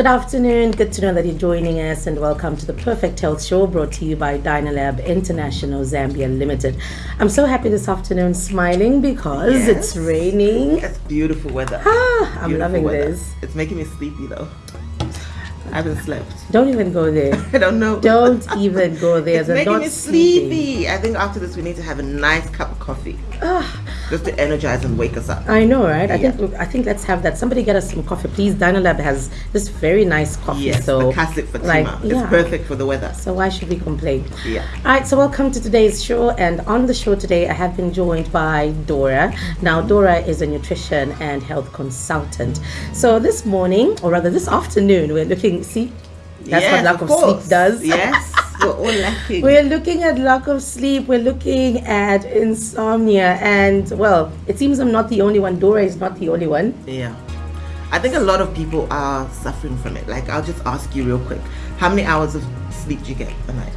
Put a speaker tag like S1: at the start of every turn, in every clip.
S1: Good afternoon. Good to know that you're joining us, and welcome to the Perfect Health Show brought to you by Dynalab International Zambia Limited. I'm so happy this afternoon, smiling because
S2: Yes.
S1: it's raining.
S2: It's beautiful weather.
S1: Ah, I'm
S2: Beautiful
S1: loving
S2: weather.
S1: this.
S2: It's making me sleepy though. I haven't slept.
S1: Don't even go there.
S2: I don't know.
S1: Don't even go there.
S2: It's
S1: They're
S2: making me
S1: sleeping.
S2: sleepy. I think after this we need to have a nice cup of coffee.
S1: Ah,
S2: Just to energize and wake us up.
S1: I know, right? I
S2: Yeah.
S1: think I think let's have that. Somebody get us some coffee, please. Dynalab has this very nice coffee.
S2: Yes,
S1: so
S2: classic Fatima.
S1: like,
S2: it's perfect for the weather.
S1: So why should we complain?
S2: Yeah.
S1: All right, so welcome to today's show. And on the show today, I have been joined by Dora. Now, Dora is a nutrition and health consultant. So this morning, or rather this afternoon, we're looking, see, that's
S2: yes,
S1: what lack of,
S2: course.
S1: sleep does.
S2: Yes, we're all lacking.
S1: We're looking at lack of sleep. We're looking at insomnia. And, well, it seems I'm not the only one. Dora is not the only one.
S2: yeah. I think a lot of people are suffering from it. Like, I'll just ask you real quick. How many hours of sleep do you get a night?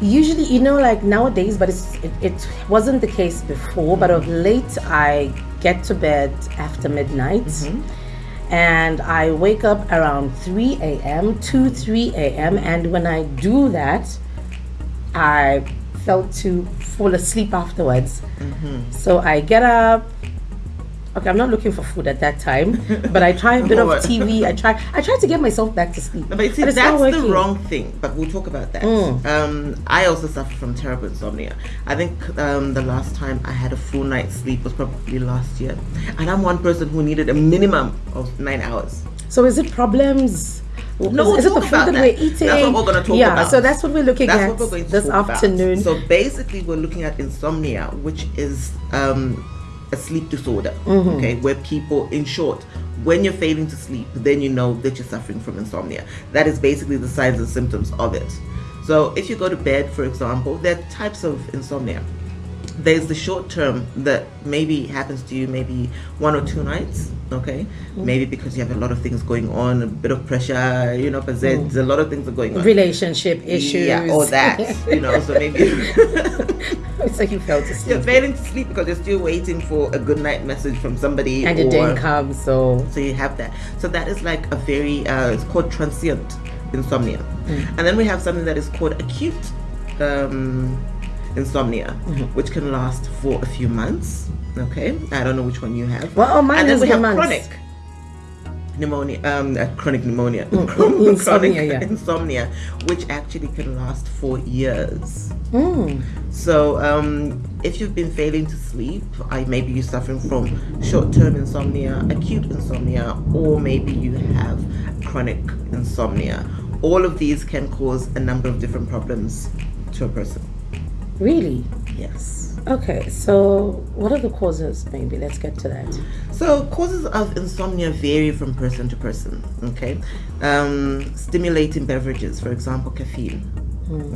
S1: Usually, you know, like nowadays, but it's, it, it wasn't the case before. But of late, I get to bed after midnight, mm-hmm. And I wake up around three a.m. to three a.m. And when I do that, I felt to fall asleep afterwards. Mm-hmm. So I get up. Okay, I'm not looking for food at that time, but I try a bit of TV. I try. I try to get myself back to sleep.
S2: But see,
S1: it's
S2: that's the wrong thing. But we'll talk about that.
S1: Mm.
S2: Um, I also suffer from terrible insomnia. I think um, the last time I had a full night's sleep was probably last year, and I'm one person who needed a minimum of nine hours.
S1: So is it problems?
S2: No,
S1: is,
S2: we'll
S1: is it the food that,
S2: that.
S1: we're eating?
S2: That's what we're gonna talk
S1: yeah,
S2: about.
S1: so that's what we're looking
S2: That's
S1: at
S2: we're going to
S1: this afternoon.
S2: About. So basically, we're looking at insomnia, which is um, a sleep disorder.
S1: Mm-hmm.
S2: Okay, where people, in short, when you're failing to sleep, then you know that you're suffering from insomnia. That is basically the signs and symptoms of it. So if you go to bed, for example, there are types of insomnia. There's the short term that maybe happens to you maybe one or two nights, okay?
S1: Mm-hmm.
S2: Maybe because you have a lot of things going on, a bit of pressure, you know, but there's a lot of things are going on.
S1: Relationship issues.
S2: Yeah, or that, you know, so maybe
S1: it's like you fell to sleep.
S2: you're failing to sleep because you're still waiting for a good night message from somebody.
S1: and it didn't come, so
S2: So you have that. So that is like a very, uh, it's called transient insomnia.
S1: Mm.
S2: And then we have something that is called acute um, insomnia,
S1: Mm-hmm.
S2: which can last for a few months. Okay, I don't know which one you have.
S1: Well, oh, mine
S2: and then
S1: is
S2: we have
S1: months.
S2: chronic pneumonia, um, uh, chronic pneumonia,
S1: Insomnia,
S2: chronic
S1: yeah.
S2: insomnia, which actually can last for years.
S1: Mm.
S2: So, um, if you've been failing to sleep, I maybe you're suffering from short-term insomnia, acute insomnia, or maybe you have chronic insomnia. All of these can cause a number of different problems to a person.
S1: Really?
S2: Yes.
S1: Okay, so what are the causes? Maybe let's get to that.
S2: So causes of insomnia vary from person to person. Okay, um, stimulating beverages, for example, caffeine.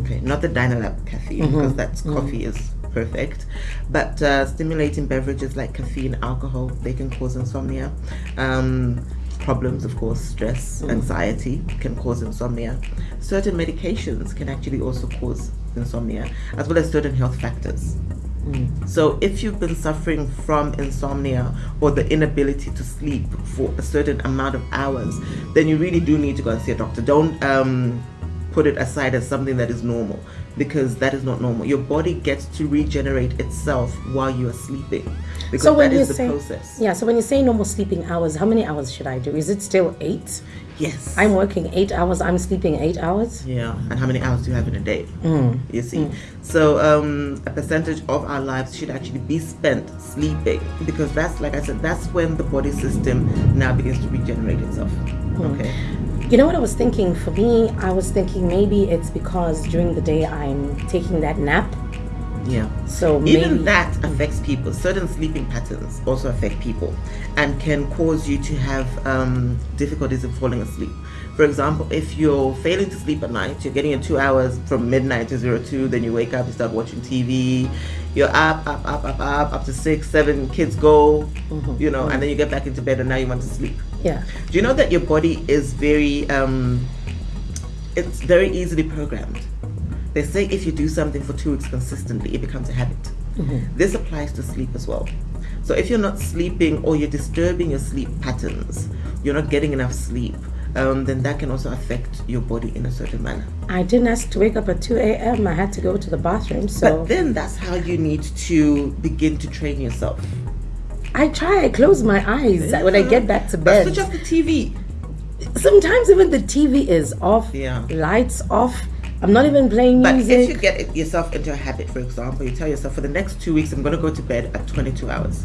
S2: Okay, not the Dynalab caffeine because that's coffee is perfect, but uh, stimulating beverages like caffeine, alcohol, they can cause insomnia. Um, problems, of course, stress, anxiety can cause insomnia. Certain medications can actually also cause insomnia, as well as certain health factors. So, if you've been suffering from insomnia or the inability to sleep for a certain amount of hours, then you really do need to go and see a doctor. Don't um, put it aside as something that is normal because that is not normal. Your body gets to regenerate itself while you are sleeping because
S1: So when
S2: that
S1: you
S2: the
S1: say
S2: process.
S1: yeah, so when you say normal sleeping hours, how many hours should I do? Is it still eight?
S2: Yes.
S1: I'm working eight hours. I'm sleeping eight hours.
S2: Yeah, and how many hours do you have in a day?
S1: Mm.
S2: You see, so um, a percentage of our lives should actually be spent sleeping because that's, like I said, that's when the body system now begins to regenerate itself. Okay.
S1: You know what I was thinking? For me, I was thinking maybe it's because during the day I'm taking that nap.
S2: Yeah.
S1: So
S2: Even that affects people. Certain sleeping patterns also affect people and can cause you to have um, difficulties in falling asleep. For example, if you're failing to sleep at night, you're getting in two hours from midnight to zero two, then you wake up, you start watching TV, you're up, up, up, up, up, up to six, seven, kids go, you know, and then you get back into bed and now you want to sleep.
S1: yeah.
S2: Do you know that your body is very, um, it's very easily programmed? They say if you do something for two weeks consistently, it becomes a habit. This applies to sleep as well. So if you're not sleeping or you're disturbing your sleep patterns, you're not getting enough sleep, um, then that can also affect your body in a certain manner.
S1: I didn't ask to wake up at 2 a.m. I had to go to the bathroom. So
S2: But then that's how you need to begin to train yourself.
S1: I try. I close my eyes when I get back to
S2: But
S1: bed.
S2: switch off the TV.
S1: Sometimes even the TV is off.
S2: Yeah.
S1: Lights off. I'm not even playing
S2: But
S1: music.
S2: if you get yourself into a habit, for example, you tell yourself for the next two weeks, I'm going to go to bed at 22 hours.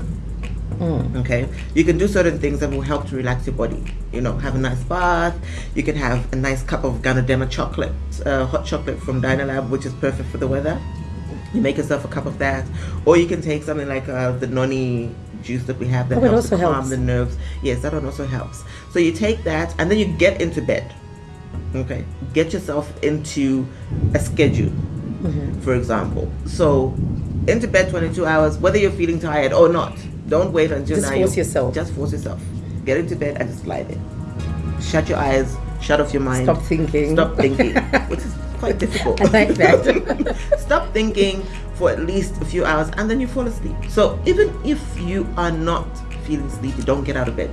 S1: Mm.
S2: Okay, you can do certain things that will help to relax your body. You know, have a nice bath. You can have a nice cup of Ganoderma chocolate, uh, hot chocolate from Dynalab, which is perfect for the weather. You make yourself a cup of that, or you can take something like uh, the noni juice that we have that
S1: Oh,
S2: helps calm
S1: helps.
S2: the nerves. Yes, that one also helps. So you take that, and then you get into bed. Okay, get yourself into a schedule mm-hmm. for example. So, into bed 22 hours, whether you're feeling tired or not. Don't wait until
S1: Just
S2: now.
S1: force
S2: you-
S1: yourself.
S2: Just force yourself. Get into bed and just lie there. Shut your eyes. Shut off your mind.
S1: Stop thinking.
S2: Stop thinking, which is quite difficult.
S1: I like that.
S2: Stop thinking for at least a few hours and then you fall asleep. So even if you are not feeling sleepy, don't get out of bed.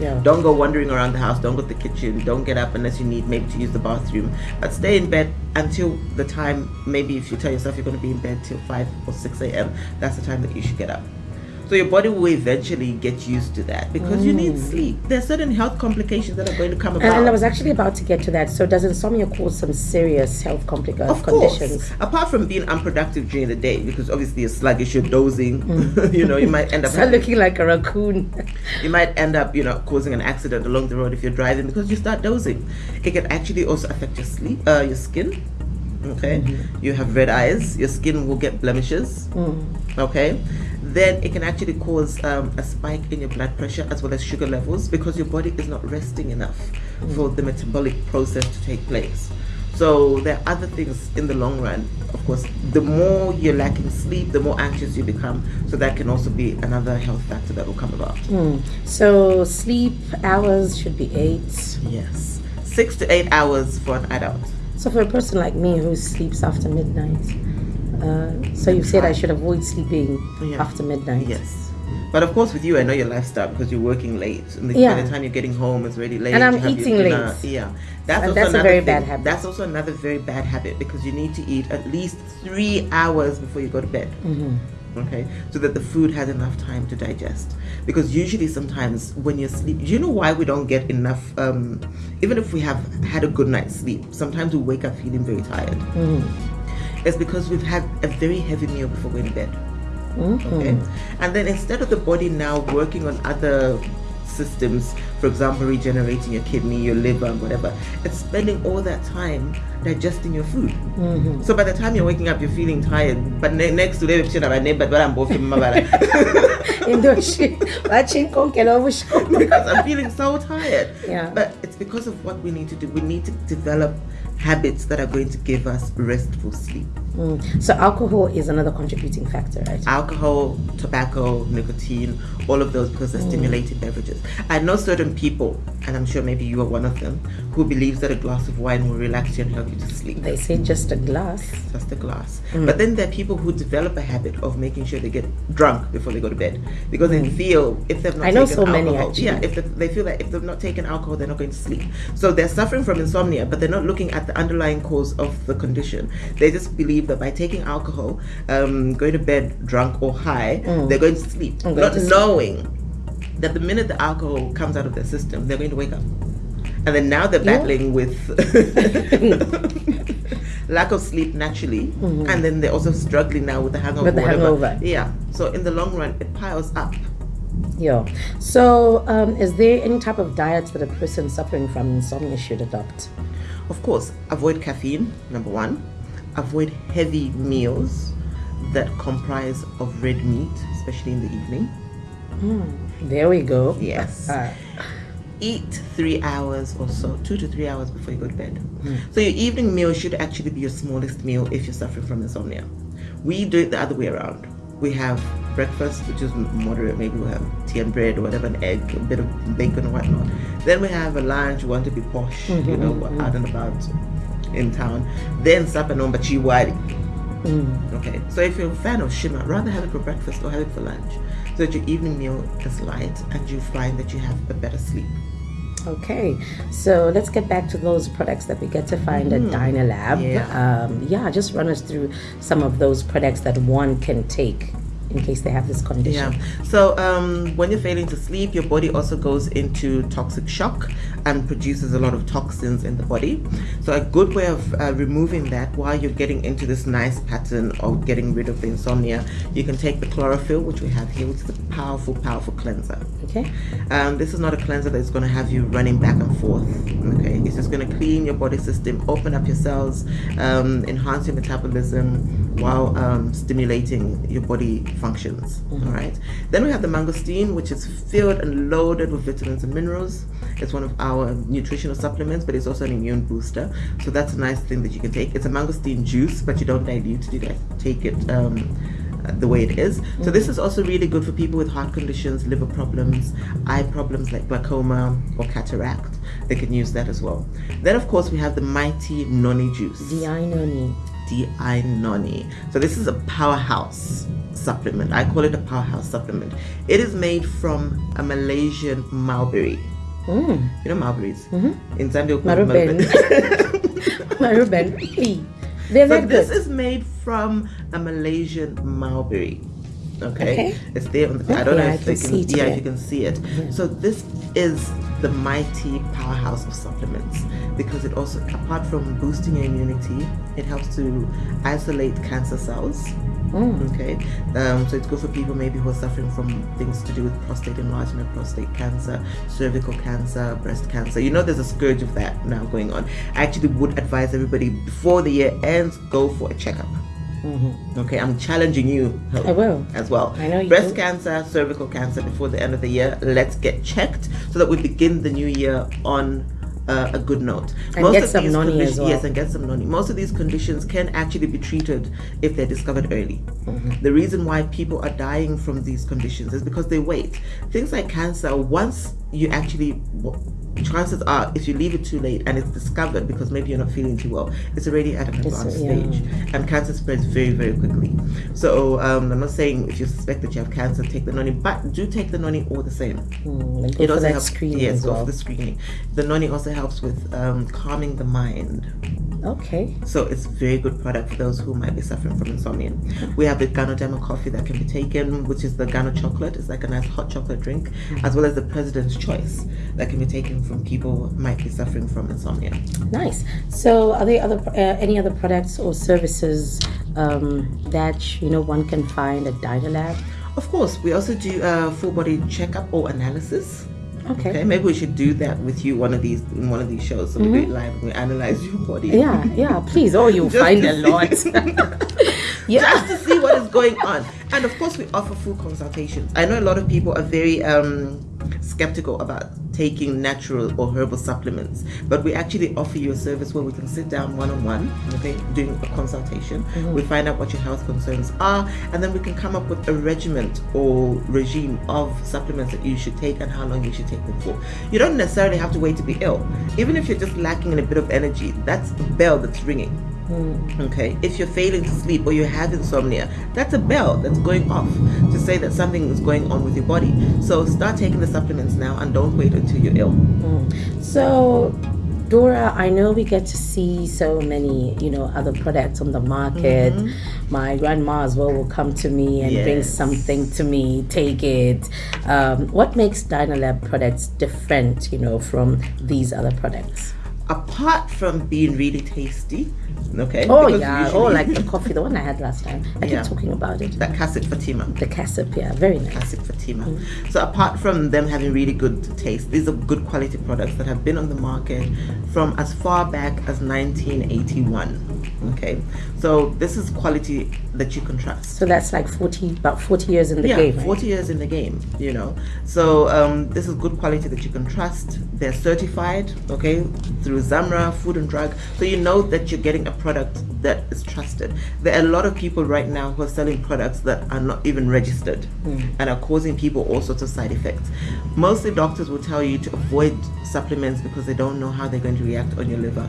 S1: Yeah.
S2: Don't go wandering around the house. Don't go to the kitchen. Don't get up unless you need maybe to use the bathroom. But stay in bed until the time. Maybe if you tell yourself you're going to be in bed till five or six a.m., that's the time that you should get up. So your body will eventually get used to that because you need mm. sleep. There's certain health complications that are going to come about.
S1: And, I was actually about to get to that. So does insomnia cause some serious health complications?
S2: Uh, of
S1: conditions?
S2: course, apart from being unproductive during the day, because obviously you're sluggish, you're dozing, mm. you know, you might end up
S1: Start
S2: having-
S1: looking like a raccoon.
S2: you might end up, you know, causing an accident along the road if you're driving because you start dozing. It can actually also affect your sleep, uh, your skin. Okay, mm-hmm. you have red eyes. Your skin will get blemishes. Mm. Okay, then it can actually cause um, a spike in your blood pressure as well as sugar levels because your body is not resting enough for the metabolic process to take place. So there are other things in the long run. Of course, the more you're lacking sleep, the more anxious you become. So that can also be another health factor that will come about.
S1: Hmm. So sleep hours should be eight.
S2: Yes. Six to eight hours for an adult.
S1: So for a person like me who sleeps after midnight, uh, so you said I should avoid sleeping
S2: Yeah.
S1: after midnight.
S2: Yes. But of course, with you, I know your lifestyle because you're working late. And the,
S1: Yeah.
S2: by the time you're getting home, it's already late.
S1: And I'm
S2: you have your
S1: eating late.
S2: Yeah. That's
S1: And
S2: also
S1: that's a
S2: another
S1: very
S2: thing.
S1: bad habit.
S2: That's also another very bad habit because you need to eat at least three hours before you go to bed.
S1: Mm-hmm.
S2: Okay, so that the food has enough time to digest. Because usually, sometimes when you're sleep, you know why we don't get enough. Um, even if we have had a good night's sleep, sometimes we wake up feeling very tired.
S1: Mm-hmm.
S2: It's because we've had a very heavy meal before going to bed.
S1: Mm-hmm.
S2: Okay, and then instead of the body now working on other systems, for example, regenerating your kidney, your liver, and whatever, it's spending all that time digesting your food.
S1: Mm-hmm.
S2: So by the time you're waking up, you're feeling tired. But ne- next to them, but I'm both
S1: Indoshi, watching Konkelo Bushko.
S2: because I'm feeling so tired.
S1: Yeah.
S2: But it's because of what we need to do. We need to develop habits that are going to give us restful sleep.
S1: Mm. So alcohol is another contributing factor, right?
S2: Alcohol, tobacco, nicotine, all of those because they're mm. stimulating beverages. I know certain people, and I'm sure maybe you are one of them, who believes that a glass of wine will relax you and help you to sleep.
S1: They say just a glass.
S2: Just a glass. Mm. But then there are people who develop a habit of making sure they get drunk before they go to bed because they mm. feel if they've not
S1: I know
S2: taken
S1: so many, actually.
S2: yeah, if they, they feel that if they've not taken alcohol, they're not going to sleep. So they're suffering from insomnia, but they're not looking at the underlying cause of the condition. They just believe that by taking alcohol, um, going to bed drunk or high, they're going to sleep,
S1: going
S2: not
S1: to sleep.
S2: knowing that the minute the alcohol comes out of their system, they're going to wake up. And then now they're
S1: Yeah.
S2: battling with lack of sleep naturally, and then they're also struggling now with the hangover.
S1: With the hangover.
S2: Yeah. So in the long run, it piles up.
S1: Yeah. So, um, is there any type of diet that a person suffering from insomnia should adopt?
S2: Of course, avoid caffeine. Number one, avoid heavy meals that comprise of red meat, especially in the evening.
S1: Hmm, there we go.
S2: Yes.
S1: Uh,
S2: eat three hours or so, two to three hours before you go to bed. Hmm. So your evening meal should actually be your smallest meal if you're suffering from insomnia. We do it the other way around. We have breakfast, which is moderate. Maybe we have tea and bread or whatever, an egg, a bit of bacon or whatnot. Then we have a lunch. We want to be posh, you mm-hmm, know, we're out and mm-hmm. about in town. Then supper number chiwari. Okay, so if you're a fan of nshima, rather have it for breakfast or have it for lunch, so that your evening meal is light and you find that you have a better sleep.
S1: Okay, so let's get back to those products that we get to find at Dynalab.
S2: Yeah.
S1: Um, yeah, just run us through some of those products that one can take in case they have this condition.
S2: Yeah. So um, when you're failing to sleep, your body also goes into toxic shock and produces a lot of toxins in the body. So a good way of uh, removing that while you're getting into this nice pattern of getting rid of the insomnia, you can take the chlorophyll, which we have here, which is a powerful, powerful cleanser.
S1: Okay.
S2: Um, this is not a cleanser that's going to have you running back and forth. Okay, it's just going to clean your body system, open up your cells, um, enhance your metabolism while um, stimulating your body functions. All right. Then we have the mangosteen, which is filled and loaded with vitamins and minerals. It's one of our nutritional supplements, but it's also an immune booster. So that's a nice thing that you can take. It's a mangosteen juice, but you don't dilute it. You take it. Um, the way it is. So this is also really good for people with heart conditions, liver problems, eye problems like glaucoma or cataract. They can use that as well. Then of course we have the mighty noni juice.
S1: Diinoni.
S2: DI noni. So this is a powerhouse supplement. I call it a powerhouse supplement. It is made from a Malaysian mulberry.
S1: Mm.
S2: You know mulberries? In Zambia, we
S1: Maruben. Maruben. Really? They're
S2: So this
S1: good.
S2: is made from a Malaysian mulberry. Okay,
S1: Okay.
S2: it's there on the. I don't
S1: Okay,
S2: know
S1: I
S2: if they can.
S1: see it
S2: yeah,
S1: here.
S2: you can see it. So this is the mighty powerhouse of supplements because it also, apart from boosting your immunity, it helps to isolate cancer cells.
S1: Mm.
S2: Okay, um, so it's good for people maybe who are suffering from things to do with prostate enlargement, prostate cancer, cervical cancer, breast cancer. You know, there's a scourge of that now going on. I actually would advise everybody before the year ends, go for a checkup.
S1: Mhm.
S2: Okay, I'm challenging you Hope,
S1: I will.
S2: as well.
S1: I know you
S2: Breast
S1: will.
S2: cancer, cervical cancer before the end of the year. Let's get checked so that we begin the new year on uh, a good note.
S1: And get some noni as well.
S2: Yes, and get some noni. Most of these conditions can actually be treated if they're discovered early.
S1: Mm-hmm.
S2: The reason why people are dying from these conditions is because they wait. Things like cancer, once you actually chances are if you leave it too late and it's discovered because maybe you're not feeling too well it's already at an advanced
S1: yeah.
S2: stage and cancer spreads very very quickly so um, i'm not saying if you suspect that you have cancer take the noni but do take the noni all the same
S1: Mm, for that
S2: helps
S1: screening
S2: yes go
S1: well.
S2: for the screening the noni also helps with um, calming the mind
S1: Okay.
S2: so it's a very good product for those who might be suffering from insomnia. We have the Ganoderma coffee that can be taken, which is the Gano chocolate. It's like a nice hot chocolate drink, as well as the President's Choice that can be taken from people who might be suffering from insomnia.
S1: Nice. So, are there other uh, any other products or services um, that you know one can find at Dynalab?
S2: Of course, we also do a full body checkup or analysis.
S1: Okay.
S2: Okay, maybe we should do that with you one of these in one of these shows. So we do it live and we analyze your body.
S1: Yeah, yeah. Please. Oh, you'll find a lot. yeah.
S2: just to see what is going on. And of course, we offer full consultations. I know a lot of people are very um, skeptical about taking natural or herbal supplements, but we actually offer you a service where we can sit down one on one, okay, doing a consultation. Mm-hmm. We find out what your health concerns are, and then we can come up with a regiment or regime of supplements that you should take and how long you should take them for. You don't necessarily have to wait to be ill. Even if you're just lacking in a bit of energy, that's a bell that's ringing. Mm. Okay, if you're failing to sleep or you have insomnia, that's a bell that's going off to say that something is going on with your body. So start taking the supplements now and don't wait until you're ill. Mm.
S1: So, Dora, I know we get to see so many, you know, other products on the market. Mm-hmm. My grandma as well will come to me and bring something to me, take it. Um, what makes Dynalab products different, you know, from these other products?
S2: Apart from being really tasty, okay?
S1: Oh yeah, oh like the coffee, the one I had last time. I
S2: Yeah.
S1: keep talking about it.
S2: that Cassid Fatima.
S1: The Cassip, yeah, very nice.
S2: Classic Fatima. Mm. So apart from them having really good taste, these are good quality products that have been on the market from as far back as 1981. Okay, so this is quality that you can trust.
S1: So that's like forty, about forty years in the
S2: yeah,
S1: game. right?
S2: 40 years in the game, you know. So um, this is good quality that you can trust. They're certified, okay, through Zamra Food and Drug. So you know that you're getting a product that is trusted. There are a lot of people right now who are selling products that are not even registered and are causing people all sorts of side effects. Mostly doctors will tell you to avoid supplements because they don't know how they're going to react on your liver,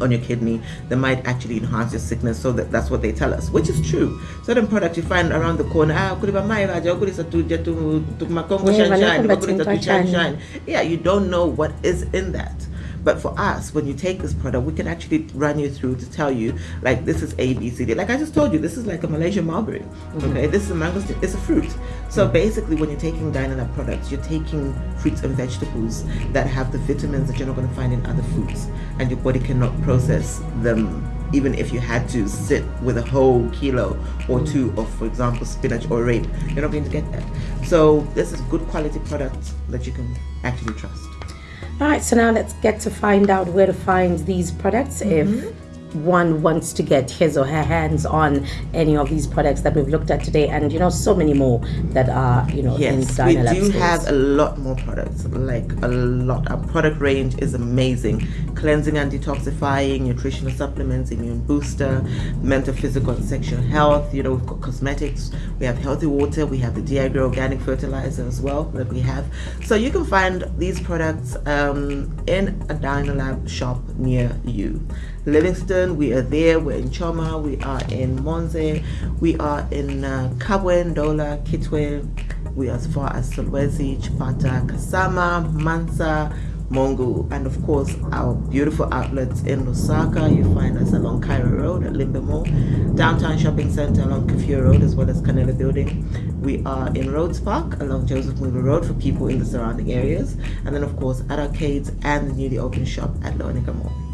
S2: on your kidney. They might actually enhance your sickness. So that, that's what they tell us, which is true. Certain products you find around the corner, ah, kuliba mai vaja, kulisa tu tu tu makongo
S1: Yeah,
S2: shine shine,
S1: vanako
S2: kulisa tu
S1: batinga
S2: shine. Yeah, you don't know what is in that. But for us, when you take this product, we can actually run you through to tell you, like, this is A, B, C, D. Like I just told you, this is like a Malaysian mulberry. Okay, this is a mango, It's a fruit. So basically, when you're taking Dynalab products, you're taking fruits and vegetables that have the vitamins that you're not going to find in other foods, and your body cannot process them. Even if you had to sit with a whole kilo or two of, for example, spinach or rape, you're not going to get that. So this is good quality product that you can actually trust.
S1: All right, so now let's get to find out where to find these products
S2: Mm-hmm.
S1: if one wants to get his or her hands on any of these products that we've looked at today, and you know, so many more that are you know
S2: Yes,
S1: in
S2: we do
S1: stores.
S2: have a lot more products, like a lot. Our product range is amazing. Cleansing and detoxifying, nutritional supplements, immune booster, mental, physical, and sexual health. You know, we've got cosmetics. We have healthy water. We have the DI Grow organic fertilizer as well that we have. So you can find these products um, in a Dynalab shop near you. Livingstone, we are there. We're in Choma. We are in Monze. We are in uh, Kabwe, Ndola, Kitwe. We are as far as Solwezi, Chipata, Kasama, Mansa, Mongu, and of course our beautiful outlets in Lusaka. You find us along Cairo Road at Limbe Mall, downtown shopping center along Kafue Road as well as Canela Building. We are in Rhodes Park along Joseph Mwilwa Road for people in the surrounding areas, and then of course at arcades and the newly opened shop at Loanica Mall.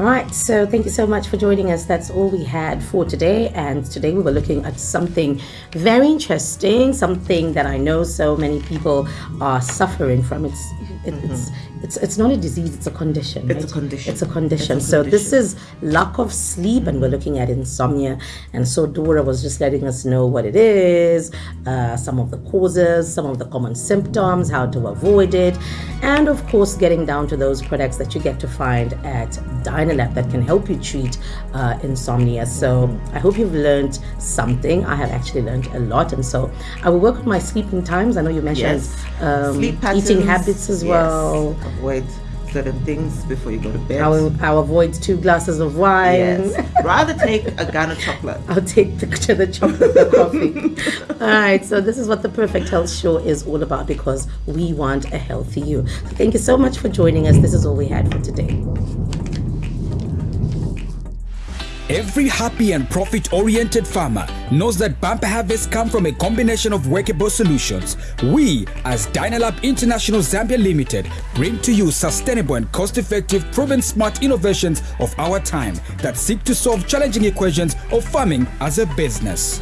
S1: All right, so thank you so much for joining us. That's all we had for today. And today we were looking at something very interesting, something that I know so many people are suffering from. It's it, it's mm-hmm. It's it's not a disease; it's a condition.
S2: It's a condition.
S1: It's a condition.
S2: It's a
S1: so this is lack of sleep, and we're looking at insomnia. And so Dora was just letting us know what it is, uh, some of the causes, some of the common symptoms, how to avoid it, and of course, getting down to those products that you get to find at Dynalab that can help you treat uh, insomnia. So I hope you've learned something. I have actually learned a lot, and so I will work on my sleeping times. I know you mentioned
S2: Yes.
S1: um, eating habits as
S2: yes.
S1: well.
S2: Avoid certain things before you go to bed.
S1: I will, I'll avoid two glasses of wine.
S2: Yes. Rather take a gun of chocolate.
S1: I'll take the, the chocolate the coffee. all right, so this is what the Perfect Health Show is all about because we want a healthy you. So thank you so much for joining us. This is all we had for today.
S3: Every happy and profit oriented farmer knows that bumper harvests come from a combination of workable solutions. We, as Dynalab International Zambia Limited, bring to you sustainable and cost effective, proven smart innovations of our time that seek to solve challenging equations of farming as a business.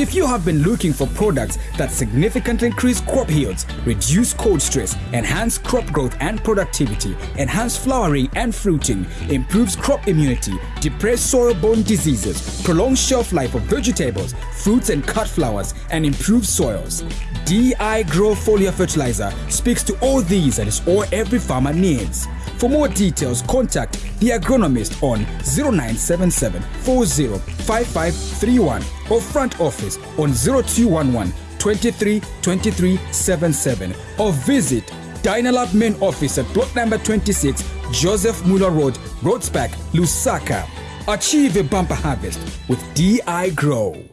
S3: If you have been looking for products that significantly increase crop yields, reduce cold stress, enhance crop growth and productivity, enhance flowering and fruiting, improves crop immunity, depress soil-borne diseases, prolong shelf life of vegetables, fruits and cut flowers, and improve soils, DI Grow Foliar Fertilizer speaks to all these and is all every farmer needs. For more details, contact the agronomist on 0977 405531 or front office on 0211 23 23 77 or visit Dynalab main office at block number 26 Joseph Mwilwa Road, Rhodes Park, Lusaka. Achieve a bumper harvest with DI Grow.